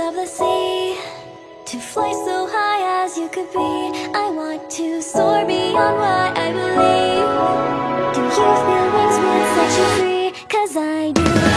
Of the sea To fly so high as you could be. I want to soar beyond what I believe. Do you feel wings will set you free? Cause I do.